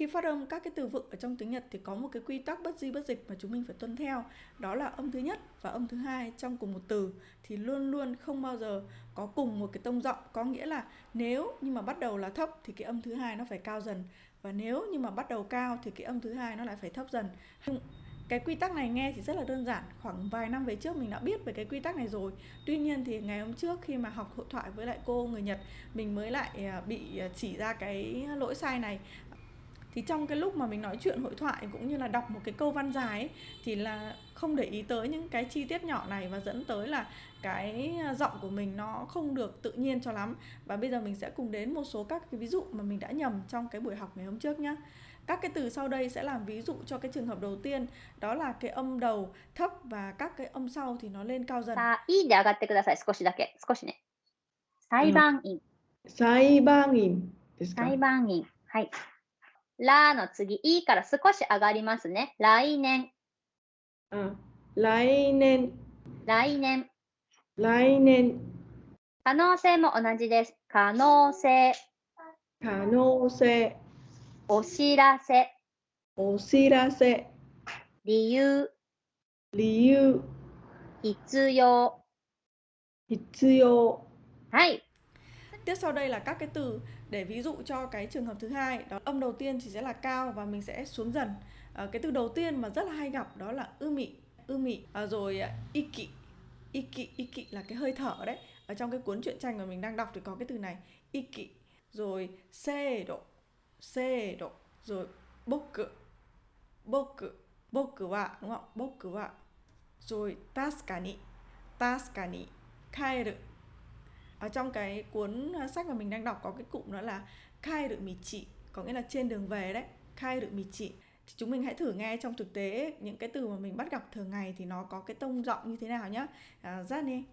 khi phát âm, các cái từ vựng ở trong tiếng Nhật thì có một cái quy tắc bất di bất dịch mà chúng mình phải tuân theo. Đó là âm thứ nhất và âm thứ hai trong cùng một từ. Thì luôn luôn không bao giờ có cùng một cái tông giọng. Có nghĩa là nếu nhưng mà bắt đầu là thấp thì cái âm thứ hai nó phải cao dần. Và nếu nhưng mà bắt đầu cao thì cái âm thứ hai nó lại phải thấp dần. Cái quy tắc này nghe thì rất là đơn giản. Khoảng vài năm về trước mình đã biết về cái quy tắc này rồi. Tuy nhiên thì ngày hôm trước khi mà học hội thoại với lại cô người nhật, mình mới lại à, bị à, chỉ ra cái lỗi sai này thì trong cái lúc mà mình nói chuyện hội thoại cũng như là đọc một cái câu văn dài ấy, thì là không để ý tới những cái chi tiết nhỏ này và dẫn tới là cái giọng của mình nó không được tự nhiên cho lắm và bây giờ mình sẽ cùng đến một số các cái ví dụ mà mình đã nhầm trong cái buổi học ngày hôm trước nhé các cái từ sau đây sẽ làm ví dụ cho cái trường hợp đầu tiên đó là cái âm đầu thấp và các cái âm sau thì nó lên cao dần さあ、いいで上がってください。少しだけ。少しね。裁判員。裁判員ですか裁判員。はい。 ラの次、いいから少し上がりますね。来年。あ来年、来年。来年、可能性も同じです。可能性。可能性、お知らせ。お知らせ、理由。理由、必要。必要。はい。Tiếp sau đây là các cái từ để ví dụ cho cái trường hợp thứ hai đó âm đầu tiên thì sẽ là cao và mình sẽ xuống dần. À, cái từ đầu tiên mà rất là hay gặp đó là ư mị ư mị. Ờ, à, rồi i kỵ i kỵ là cái hơi thở đấy. Ở trong cái cuốn truyện tranh mà mình đang đọc thì có cái từ này iki rồi se độ se độ. Rồi boku boku boku wa đúng không? Boku wa rồi tasukani tasukani kaeru ở trong cái cuốn à, sách mà mình đang đọc có cái cụm đó là khai được mì chị có nghĩa là trên đường về đấy khai được mì chị. Thì chúng mình hãy thử nghe trong thực tế những cái từ mà mình bắt gặp thường ngày thì nó có cái tông giọng như thế nào nhá. À, ra đi.